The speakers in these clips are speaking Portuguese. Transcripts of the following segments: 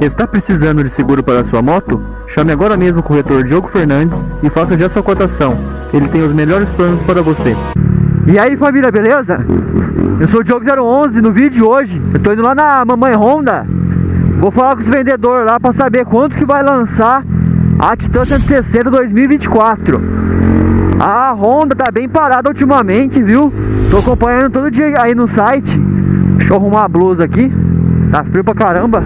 Está precisando de seguro para sua moto? Chame agora mesmo o corretor Diogo Fernandes e faça já sua cotação. Ele tem os melhores planos para você. E aí família, beleza? Eu sou o Diogo011, no vídeo de hoje eu tô indo lá na Mamãe Honda Vou falar com os vendedores lá para saber quanto que vai lançar a Titan 160 2024 A Honda tá bem parada ultimamente, viu? Tô acompanhando todo dia aí no site Deixa eu arrumar a blusa aqui Tá frio pra caramba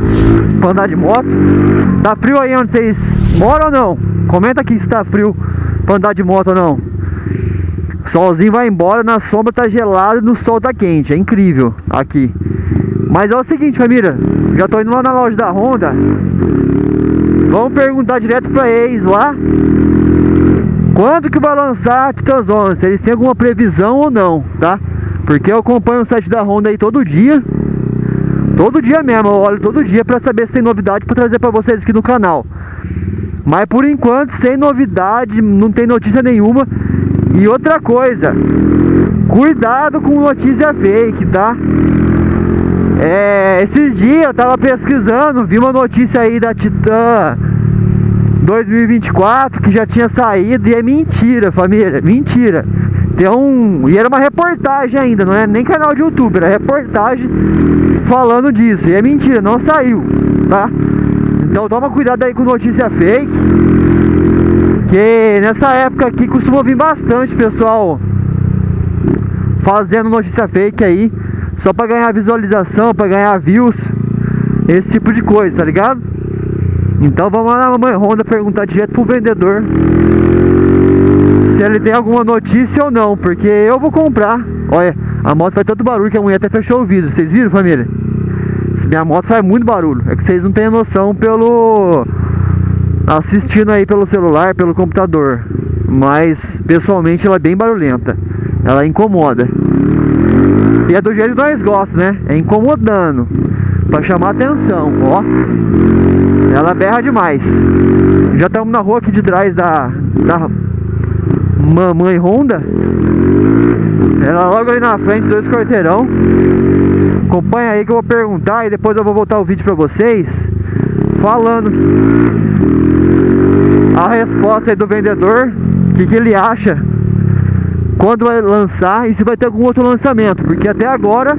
Pra andar de moto. Tá frio aí onde vocês moram ou não? Comenta aqui se tá frio pra andar de moto ou não. Solzinho vai embora, na sombra tá gelado e no sol tá quente. É incrível aqui. Mas é o seguinte família. Já tô indo lá na loja da Honda. Vamos perguntar direto pra eles lá. Quando que vai lançar a Titanzona Se eles têm alguma previsão ou não, tá? Porque eu acompanho o site da Honda aí todo dia Todo dia mesmo, eu olho todo dia para saber se tem novidade para trazer para vocês aqui no canal. Mas por enquanto, sem novidade, não tem notícia nenhuma. E outra coisa, cuidado com notícia fake, tá? É, esses dias eu tava pesquisando, vi uma notícia aí da Titan 2024 que já tinha saído e é mentira, família, mentira. Tem um. E era uma reportagem ainda, não é nem canal de YouTube, era reportagem falando disso. E é mentira, não saiu, tá? Então toma cuidado aí com notícia fake. Que nessa época aqui costuma vir bastante pessoal fazendo notícia fake aí. Só pra ganhar visualização, pra ganhar views. Esse tipo de coisa, tá ligado? Então vamos lá na Mamãe Honda perguntar direto pro vendedor se ele tem alguma notícia ou não, porque eu vou comprar. Olha, a moto faz tanto barulho que a mulher até fechou o vidro. Vocês viram, família? Minha moto faz muito barulho. É que vocês não têm noção pelo assistindo aí pelo celular, pelo computador. Mas pessoalmente ela é bem barulhenta. Ela incomoda. E é do jeito que nós gostamos, né? É incomodando. Pra chamar atenção, ó. Ela berra demais. Já estamos na rua aqui de trás da, da Mamãe Honda. Ela logo ali na frente, dois quarteirão. Acompanha aí que eu vou perguntar e depois eu vou voltar o vídeo pra vocês falando a resposta do vendedor, o que, que ele acha quando vai lançar e se vai ter algum outro lançamento, porque até agora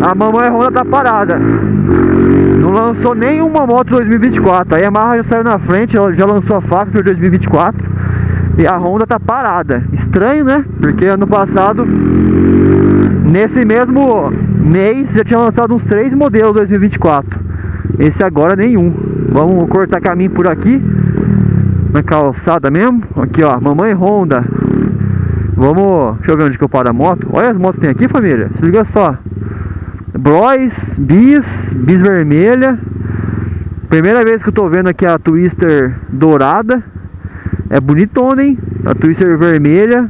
a mamãe Honda tá parada. Não lançou nenhuma moto 2024. A Yamaha já saiu na frente, ela já lançou a Factor 2024. E a Honda tá parada. Estranho, né? Porque ano passado, nesse mesmo mês, já tinha lançado uns três modelos 2024. Esse agora nenhum. Vamos cortar caminho por aqui. Na calçada mesmo. Aqui, ó. Mamãe Honda. Vamos... Deixa eu ver onde que eu paro a moto. Olha as motos que tem aqui, família. Se liga só. Bros, Bis, Bis vermelha. Primeira vez que eu tô vendo aqui a Twister dourada. É bonitona, hein? A Twister vermelha.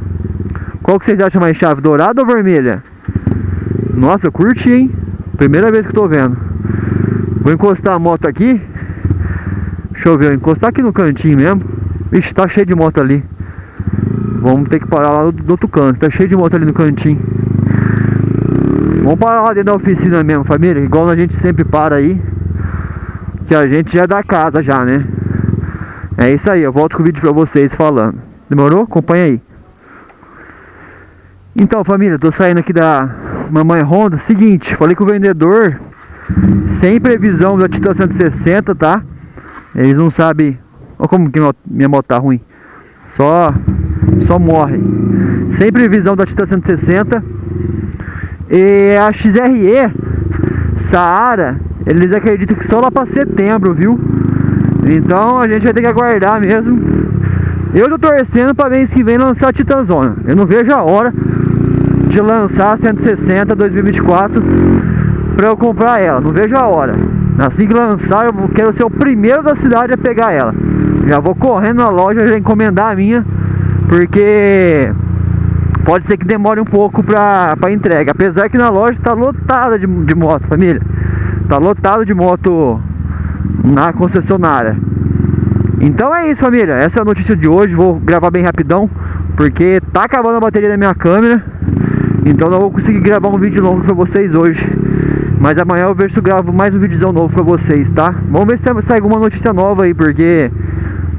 Qual que vocês acham mais chave? Dourada ou vermelha? Nossa, curti, hein? Primeira vez que tô vendo. Vou encostar a moto aqui. Deixa eu ver, encostar aqui no cantinho mesmo. Ixi, tá cheio de moto ali. Vamos ter que parar lá do outro canto. Tá cheio de moto ali no cantinho. Vamos parar lá dentro da oficina mesmo, família. Igual a gente sempre para aí. Que a gente já é da casa já, né? É isso aí, eu volto com o vídeo pra vocês falando. Demorou? Acompanha aí. Então, família, tô saindo aqui da Mamãe Honda. Seguinte, falei com o vendedor, sem previsão da Titan 160, tá? Eles não sabem... Olha como que minha moto tá ruim. Só, só morre. Sem previsão da Titan 160. E a XRE, Saara, eles acreditam que só lá pra setembro, viu? Então a gente vai ter que aguardar mesmo. Eu tô torcendo para mês que vem lançar a Titanzona. Eu não vejo a hora de lançar a 160 2024 para eu comprar ela. Não vejo a hora. Assim que lançar, eu quero ser o primeiro da cidade a pegar ela. Já vou correndo na loja já encomendar a minha, porque pode ser que demore um pouco para entrega. Apesar que na loja tá lotada de, de moto, família. Tá lotado de moto na concessionária. Então é isso, família. Essa é a notícia de hoje. Vou gravar bem rapidão, porque tá acabando a bateria da minha câmera. Então não vou conseguir gravar um vídeo longo para vocês hoje. Mas amanhã eu vejo se eu gravo mais um vídeo novo pra vocês, tá? Vamos ver se sai alguma notícia nova aí, porque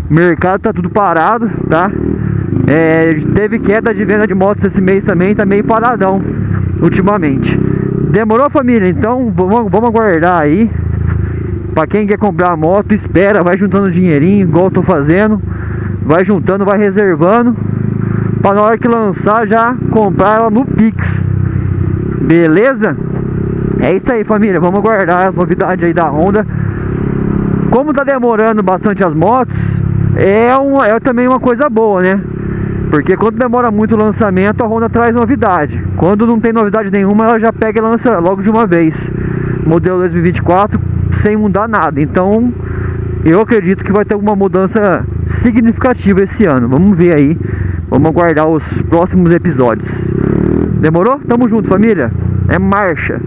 o mercado tá tudo parado, tá? É, teve queda de venda de motos esse mês também, tá meio paradão ultimamente. Demorou família? Então vamos, vamos aguardar aí. Pra quem quer comprar a moto, espera, vai juntando dinheirinho, igual eu tô fazendo. Vai juntando, vai reservando. Pra na hora que lançar já comprar ela no Pix. Beleza? É isso aí família, vamos aguardar as novidades aí da Honda. Como tá demorando bastante as motos, é, uma, é também uma coisa boa, né? Porque quando demora muito o lançamento, a Honda traz novidade. Quando não tem novidade nenhuma, ela já pega e lança logo de uma vez. Modelo 2024 sem mudar nada. Então, eu acredito que vai ter alguma mudança significativa esse ano. Vamos ver aí. Vamos aguardar os próximos episódios. Demorou? Tamo junto, família. É marcha.